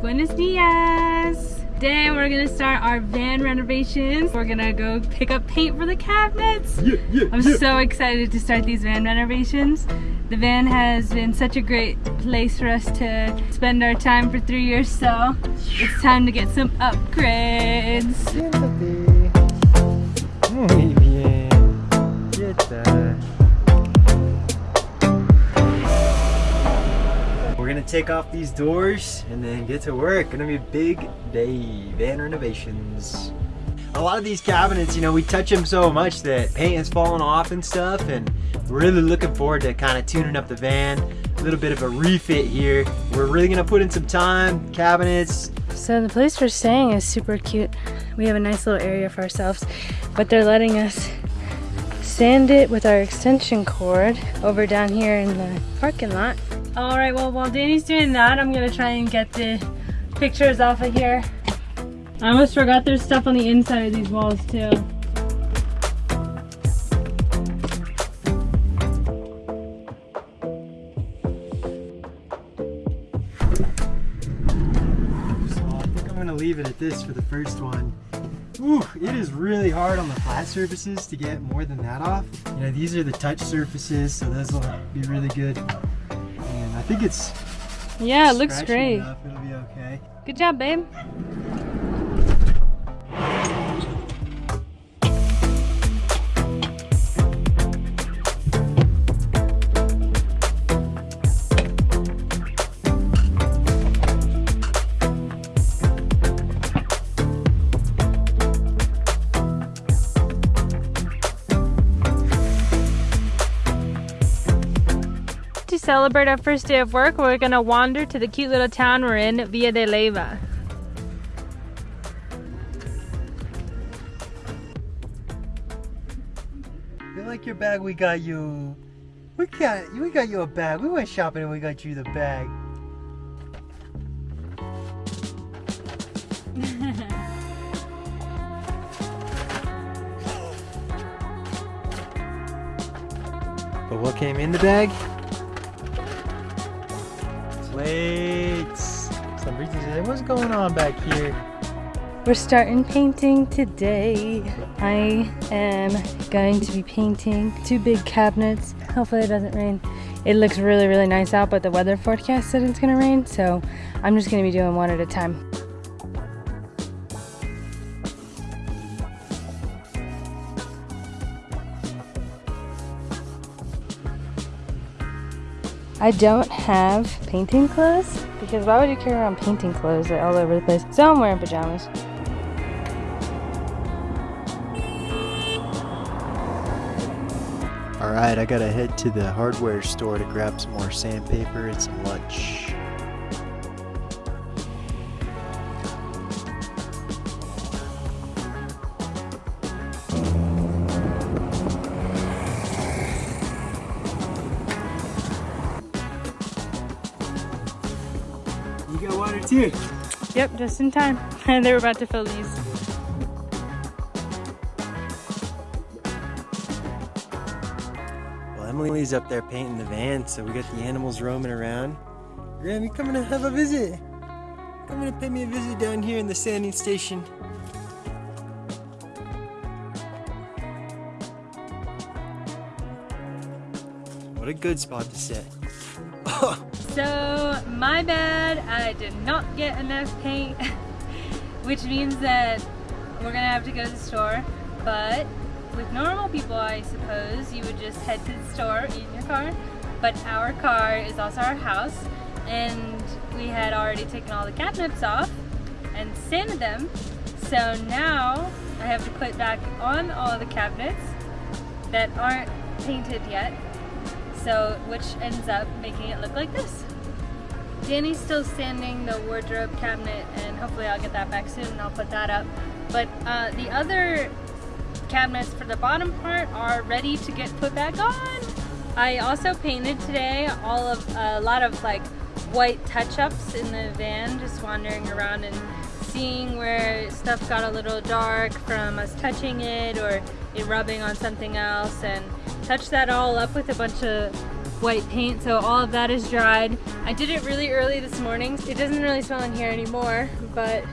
Buenos dias! Today we're gonna start our van renovations. We're gonna go pick up paint for the cabinets. Yeah, yeah, I'm yeah. so excited to start these van renovations. The van has been such a great place for us to spend our time for three years, so it's time to get some upgrades. Take off these doors and then get to work. Gonna be a big day. Van renovations. A lot of these cabinets, you know, we touch them so much that paint has fallen off and stuff, and we're really looking forward to kind of tuning up the van. A little bit of a refit here. We're really gonna put in some time. Cabinets, So the place we're staying is super cute. We have a nice little area for ourselves, but they're letting us sand it with our extension cord over down here in the parking lot. All right, well, while Danny's doing that, I'm gonna try and get the pictures off of here. I almost forgot there's stuff on the inside of these walls too. So I think I'm gonna leave it at this for the first one. Ooh, it is really hard on the flat surfaces to get more than that off. You know, these are the touch surfaces, so those will be really good. Think it's Yeah, it looks great. enough, It'll be okay. Good job, babe. Celebrate our first day of work, we're gonna wander to the cute little town we're in, Villa de Leyva. You like your bag? We got you. We got we got you a bag. We went shopping and we got you the bag. But what came in the bag? Plates. Some reason what's going on back here? We're starting painting today. I am going to be painting two big cabinets. Hopefully it doesn't rain. It looks really, really nice out, but the weather forecast said it's gonna rain, so I'm just gonna be doing one at a time. I don't have painting clothes because why would you carry around painting clothes all over the place? So I'm wearing pajamas. All right, I gotta head to the hardware store to grab some more sandpaper and some lunch. Yep, just in time. And they were about to fill these. Well, Emily's up there painting the van, so we got the animals roaming around. Graham, you coming to have a visit? Coming to pay me a visit down here in the sanding station. What a good spot to sit. So, my bad, I did not get enough paint, which means that we're gonna have to go to the store. But with normal people, I suppose, you would just head to the store in your car. But our car is also our house, and we had already taken all the cabinets off and sanded them. So now I have to put back on all the cabinets that aren't painted yet so which ends up making it look like this. Danny's still sanding the wardrobe cabinet and hopefully I'll get that back soon and I'll put that up. But uh, the other cabinets for the bottom part are ready to get put back on. I also painted today all of a lot of like white touch-ups in the van, just wandering around and seeing where stuff got a little dark from us touching it or it rubbing on something else and touch that all up with a bunch of white paint, so all of that is dried. I did it really early this morning. It doesn't really smell in here anymore, but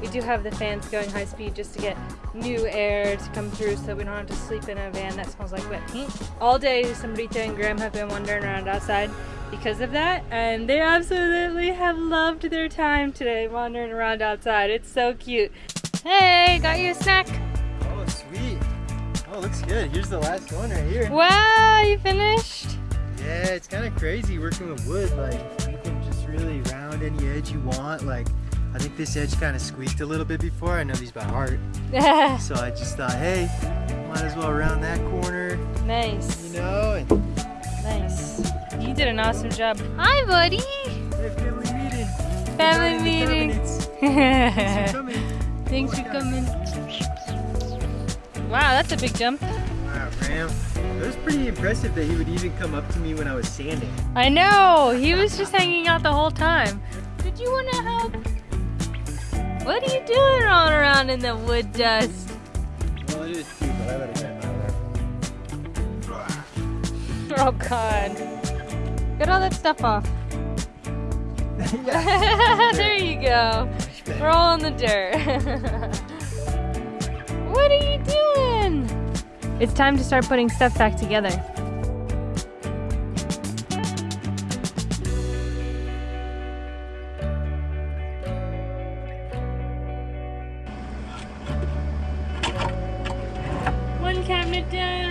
we do have the fans going high speed just to get new air to come through so we don't have to sleep in a van that smells like wet paint. All day, Sombrita and Graham have been wandering around outside because of that, and they absolutely have loved their time today wandering around outside. It's so cute. Hey, got you a snack. Oh, sweet. Oh, looks good. Here's the last one right here. Wow, you finished? Yeah, it's kind of crazy working with wood. Like, you can just really round any edge you want. Like, I think this edge kind of squeaked a little bit before. I know these by heart. so I just thought, hey, might as well round that corner. Nice. You know? And nice. You did an awesome job. Hi, buddy. Hey, family meeting. Family meeting. Thanks for coming. Thanks oh for coming. Wow, that's a big jump. Wow, Graham. It was pretty impressive that he would even come up to me when I was sanding. I know. He was just hanging out the whole time. Did you want to help? What are you doing rolling around in the wood dust? Well, it is cute, but I let it get Oh God. Get all that stuff off. there you go. Roll in the dirt. what are you doing? It's time to start putting stuff back together. One cabinet done.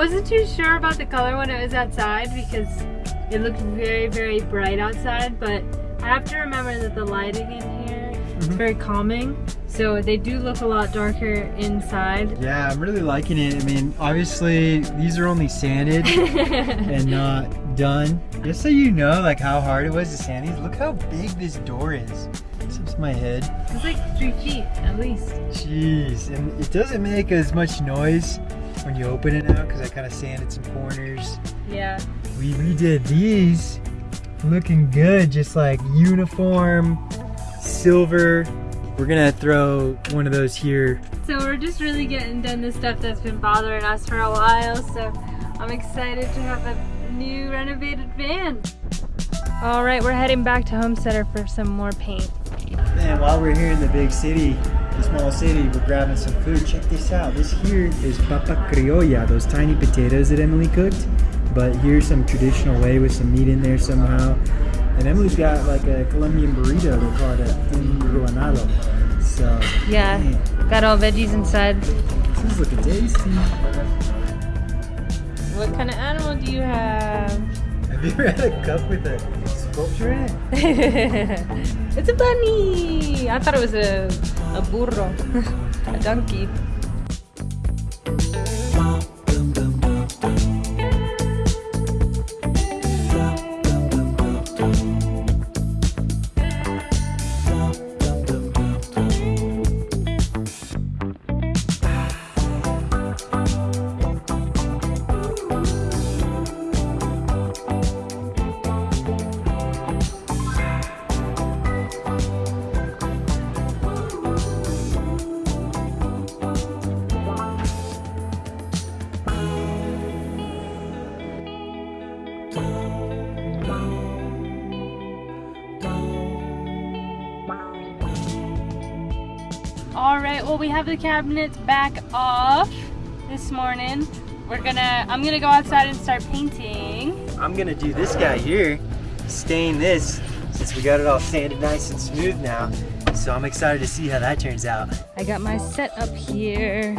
Wasn't too sure about the color when it was outside because it looked very, very bright outside, but I have to remember that the lighting in here is Mhm. very calming. So they do look a lot darker inside. Yeah, I'm really liking it. I mean, obviously, these are only sanded and not done. Just so you know, like how hard it was to sand these. Look how big this door is. Tips my head. It's like three feet at least. Jeez, and it doesn't make as much noise when you open it now because I kind of sanded some corners. Yeah. We redid these, looking good, just like uniform, silver. We're gonna throw one of those here. So we're just really getting done the stuff that's been bothering us for a while. So I'm excited to have a new renovated van. All right, we're heading back to Homecenter for some more paint. And while we're here in the big city, the small city, we're grabbing some food. Check this out. This here is papa criolla, those tiny potatoes that Emily cooked. But here's some traditional way with some meat in there somehow. And Emily's got like a Colombian burrito. They call it a enruanado. So Yeah, man, got all veggies inside. this is looking tasty. What kind of animal do you have? Have you ever had a cup with a sculpture in it? it's a bunny. I thought it was a a burro, a donkey. Have the cabinets back off this morning. We're gonna, I'm gonna go outside and start painting. I'm gonna do this guy here, stain this, since we got it all sanded nice and smooth now. So I'm excited to see how that turns out. I got my set up here.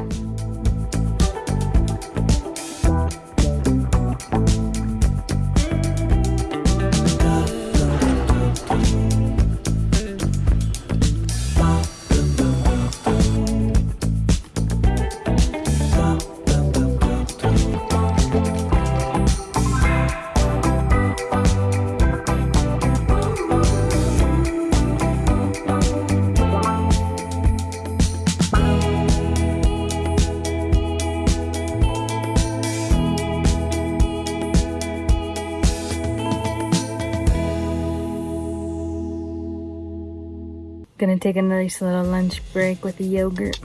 Gonna take a nice little lunch break with the yogurt.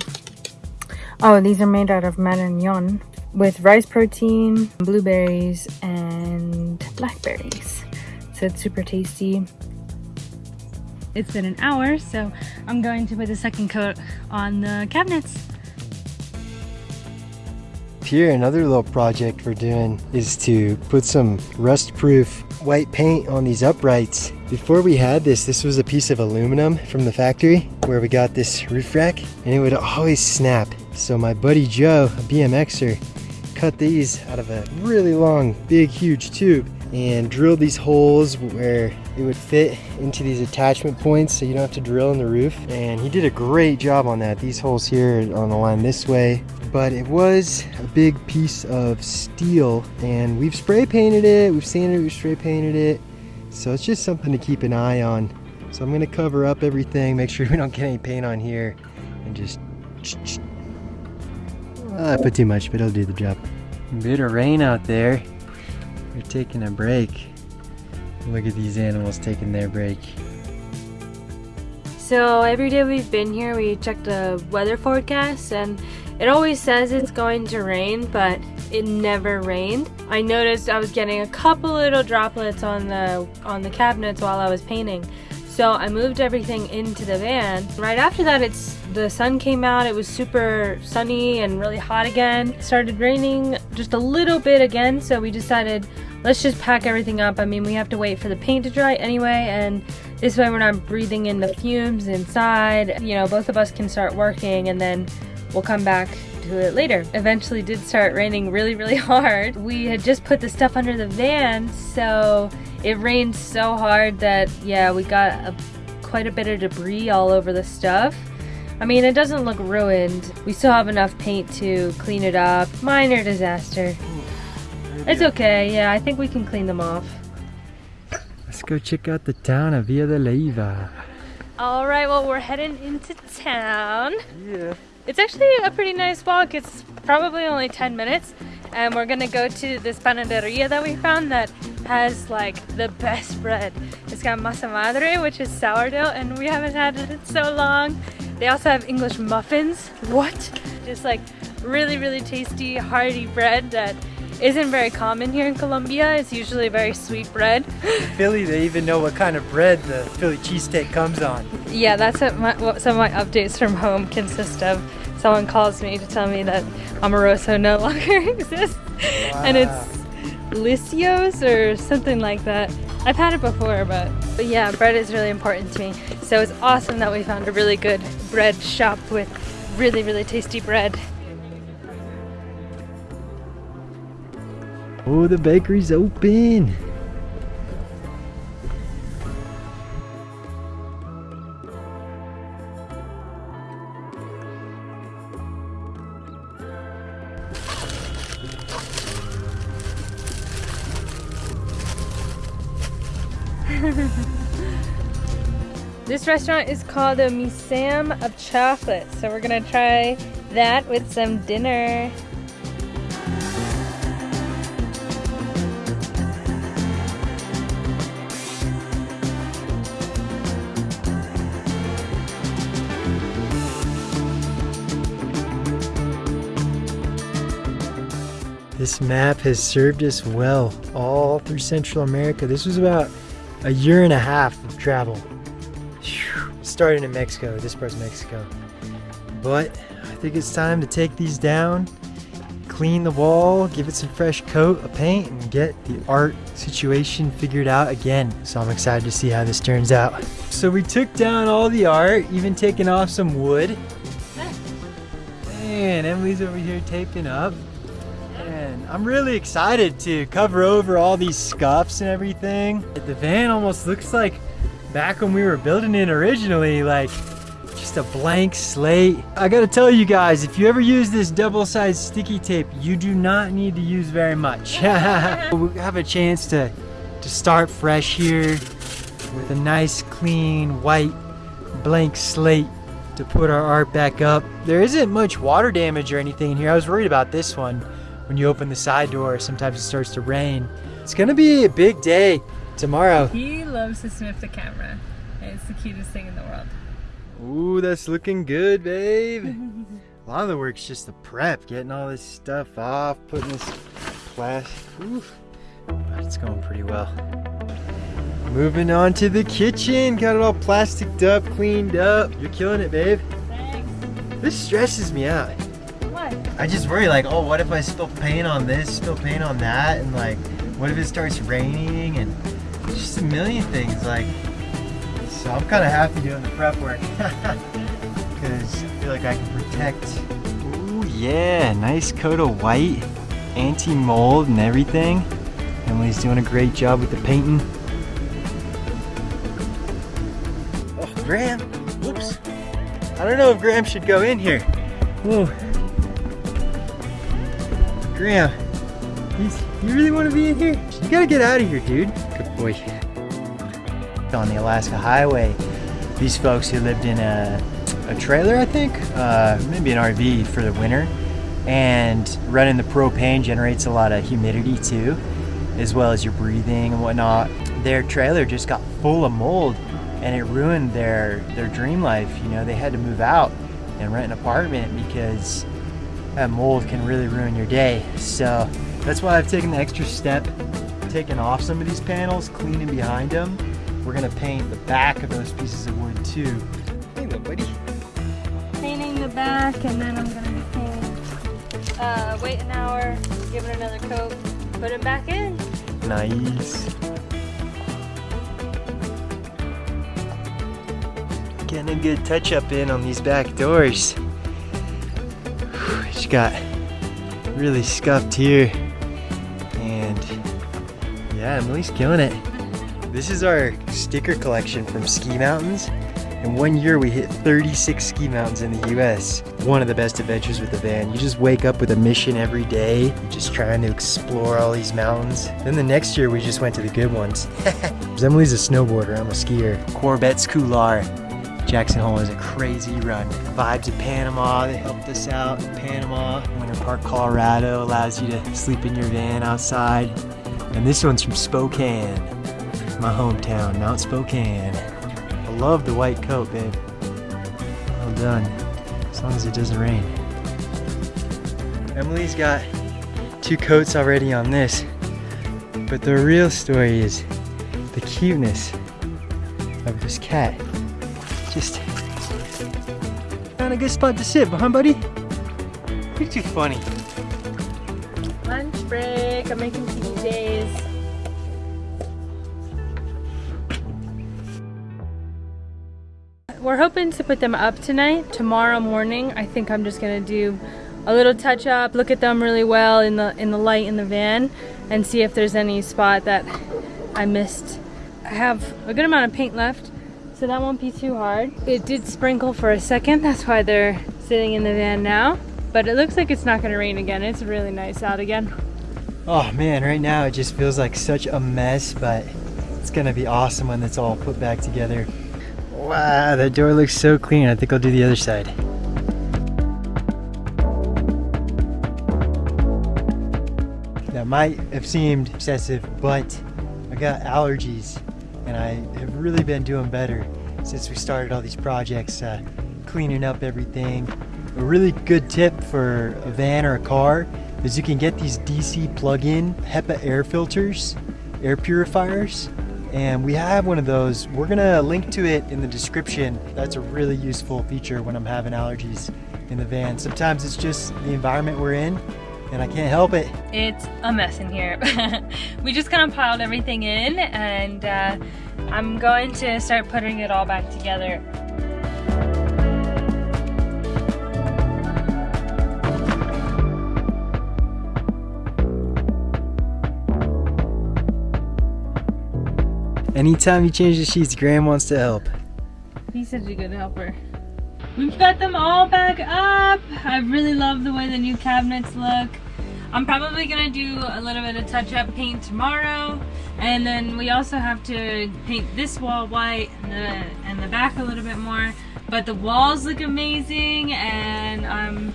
Oh, these are made out of marignon with rice protein, blueberries, and blackberries. So it's super tasty. It's been an hour, so I'm going to put the second coat on the cabinets. Here, another little project we're doing is to put some rust-proof white paint on these uprights. Before we had this, this was a piece of aluminum from the factory where we got this roof rack and it would always snap. So my buddy Joe, a BMXer, cut these out of a really long, big, huge tube and drilled these holes where it would fit into these attachment points so you don't have to drill in the roof. And he did a great job on that. These holes here on the line this way, but it was a big piece of steel and we've spray painted it, we've sanded it, we've spray painted it. So it's just something to keep an eye on. So I'm gonna cover up everything, make sure we don't get any paint on here and just ah, I put too much, but it'll do the job. Bit of rain out there. We're taking a break. Look at these animals taking their break. So every day we've been here, we check the weather forecast and it always says it's going to rain, but it never rained. I noticed I was getting a couple little droplets on the on the cabinets while I was painting. So I moved everything into the van. Right after that, it's the sun came out. It was super sunny and really hot again. It started raining just a little bit again, so we decided let's just pack everything up. I mean, we have to wait for the paint to dry anyway, and this way we're not breathing in the fumes inside. You know, both of us can start working and then we'll come back to it later. Eventually did start raining really, really hard. We had just put the stuff under the van, so it rained so hard that, yeah, we got a, quite a bit of debris all over the stuff. I mean, it doesn't look ruined. We still have enough paint to clean it up. Minor disaster. It's okay, yeah, I think we can clean them off. Let's go check out the town of Villa de Leyva. All right, well, we're heading into town. Yeah. It's actually a pretty nice walk. It's probably only 10 minutes. And we're gonna go to this panaderia that we found that has like the best bread. It's got masa madre, which is sourdough, and we haven't had it in so long. They also have English muffins. What? Just like really, really tasty, hearty bread that isn't very common here in Colombia. It's usually very sweet bread. In Philly, they even know what kind of bread the Philly cheesesteak comes on. Yeah, that's what, my, what some of my updates from home consist of. Someone calls me to tell me that Amoroso no longer exists. Wow. And it's Liscio's or something like that. I've had it before, but, but yeah, bread is really important to me. So it's awesome that we found a really good bread shop with really, really tasty bread. Oh, the bakery's open. this restaurant is called the Museum of Chocolate, so we're gonna try that with some dinner. This map has served us well all through Central America. This was about a year and a half of travel. Starting in Mexico, this part's Mexico. But I think it's time to take these down, clean the wall, give it some fresh coat of paint, and get the art situation figured out again. So I'm excited to see how this turns out. So we took down all the art, even taking off some wood. And Emily's over here taping up. I'm really excited to cover over all these scuffs and everything. The van almost looks like back when we were building it originally, like just a blank slate. I gotta tell you guys, if you ever use this double-sided sticky tape, you do not need to use very much. we have a chance to, to start fresh here with a nice, clean, white, blank slate to put our art back up. There isn't much water damage or anything here. I was worried about this one when you open the side door, sometimes it starts to rain. It's gonna be a big day tomorrow. He loves to sniff the camera. It's the cutest thing in the world. Ooh, that's looking good, babe. A lot of the work's just the prep, getting all this stuff off, putting this plastic. Oof. But it's going pretty well. Moving on to the kitchen. Got it all plasticed up, cleaned up. You're killing it, babe. Thanks. This stresses me out. What? I just worry like, oh, what if I spill paint on this, spill paint on that, and like, what if it starts raining and just a million things like. So I'm kind of happy doing the prep work because I feel like I can protect. Ooh yeah, nice coat of white, anti-mold and everything. Emily's doing a great job with the painting. Oh, Graham, whoops. I don't know if Graham should go in here. Whoa. Graham, he's, you really want to be in here? You gotta get out of here, dude. Good boy. On the Alaska Highway, these folks who lived in a, a trailer, I think, uh, maybe an RV for the winter, and running the propane generates a lot of humidity too, as well as your breathing and whatnot. Their trailer just got full of mold and it ruined their, their dream life. You know, they had to move out and rent an apartment because that mold can really ruin your day. So that's why I've taken the extra step, taking off some of these panels, cleaning behind them. We're gonna paint the back of those pieces of wood too. Hey, little buddy. Painting the back and then I'm gonna be painting. Uh, wait an hour, give it another coat, put it back in. Nice. Getting a good touch up in on these back doors. Got really scuffed here. And yeah, Emily's killing it. This is our sticker collection from Ski Mountains. In one year, we hit 36 ski mountains in the US. One of the best adventures with the van. You just wake up with a mission every day, just trying to explore all these mountains. Then the next year, we just went to the good ones. Emily's a snowboarder, I'm a skier. Corbet's Couloir. Jackson Hole is a crazy run. Vibes of Panama, they helped us out in Panama. Winter Park, Colorado allows you to sleep in your van outside. And this one's from Spokane, my hometown, Mount Spokane. I love the white coat, babe. Well done. As long as it doesn't rain. Emily's got two coats already on this. But the real story is the cuteness of this cat. Just found a good spot to sit, huh, buddy? You're too funny. Lunch break, I'm making PJs. We're hoping to put them up tonight. Tomorrow morning, I think I'm just gonna do a little touch up, look at them really well in the in the light in the van, and see if there's any spot that I missed. I have a good amount of paint left, so that won't be too hard. It did sprinkle for a second, that's why they're sitting in the van now. But it looks like it's not gonna rain again. It's really nice out again. Oh man, right now it just feels like such a mess, but it's gonna be awesome when it's all put back together. Wow, that door looks so clean. I think I'll do the other side. That might have seemed excessive, but I got allergies and I have really been doing better since we started all these projects, uh, cleaning up everything. A really good tip for a van or a car is you can get these DC plug-in HEPA air filters, air purifiers, and we have one of those. We're gonna link to it in the description. That's a really useful feature when I'm having allergies in the van. Sometimes it's just the environment we're in and I can't help it. It's a mess in here. we just kind of piled everything in and uh, I'm going to start putting it all back together. Anytime you change the sheets, Graham wants to help. He's such a good helper. We've got them all back up. I really love the way the new cabinets look. I'm probably gonna do a little bit of touch-up paint tomorrow. And then we also have to paint this wall white and the, and the back a little bit more. But the walls look amazing and I'm,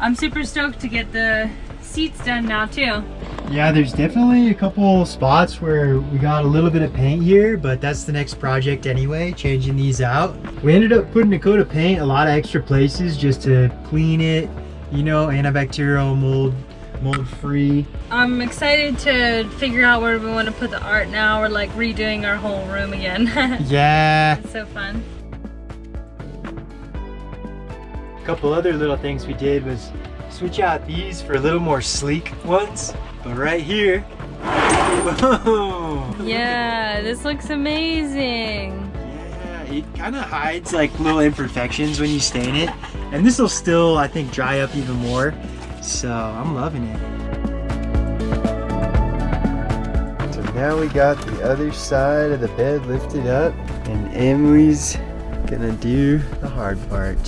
I'm super stoked to get the seats done now too. Yeah, there's definitely a couple spots where we got a little bit of paint here, but that's the next project anyway, changing these out. We ended up putting a coat of paint a lot of extra places just to clean it, you know, antibacterial, mold, mold free. I'm excited to figure out where we want to put the art now. We're like redoing our whole room again. yeah. It's so fun. A couple other little things we did was switch out these for a little more sleek ones. But right here, whoa, Yeah, this looks amazing. Yeah, it kind of hides like little imperfections when you stain it. And this will still, I think, dry up even more. So I'm loving it. So now we got the other side of the bed lifted up and Emily's gonna do the hard part.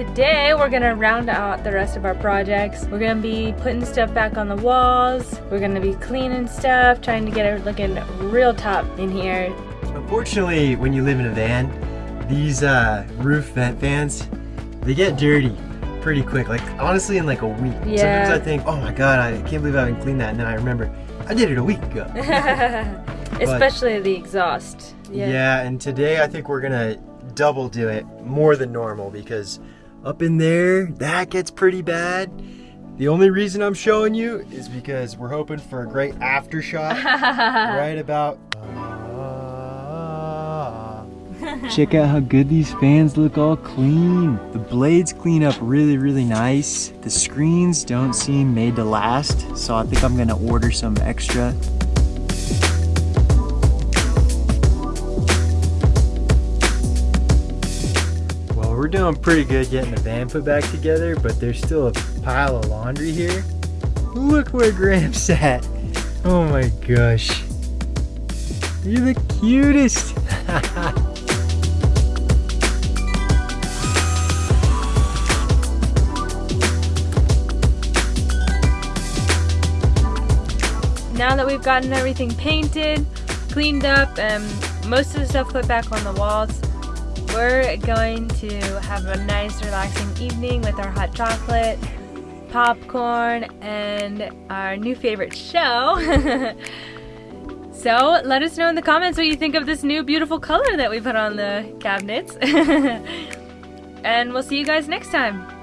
Today we're gonna round out the rest of our projects. We're gonna be putting stuff back on the walls. We're gonna be cleaning stuff, trying to get it looking real top in here. Unfortunately, when you live in a van, these uh, roof vent fans, they get dirty pretty quick. Like honestly, in like a week. Yeah. Sometimes I think, oh my god, I can't believe I haven't cleaned that, and then I remember I did it a week ago. Especially the exhaust. Yeah. and today I think we're gonna double do it more than normal because up in there that gets pretty bad. The only reason I'm showing you is because we're hoping for a great after shot right about. Uh, check out how good these fans look all clean. The blades clean up really, really nice. The screens don't seem made to last, so I think I'm gonna order some extra. Doing pretty good getting the van put back together, but there's still a pile of laundry here. Look where Gramps at. Oh my gosh. You're the cutest. now that we've gotten everything painted, cleaned up, and most of the stuff put back on the walls, we're going to have a nice relaxing evening with our hot chocolate, popcorn, and our new favorite show. so let us know in the comments what you think of this new beautiful color that we put on the cabinets. and we'll see you guys next time.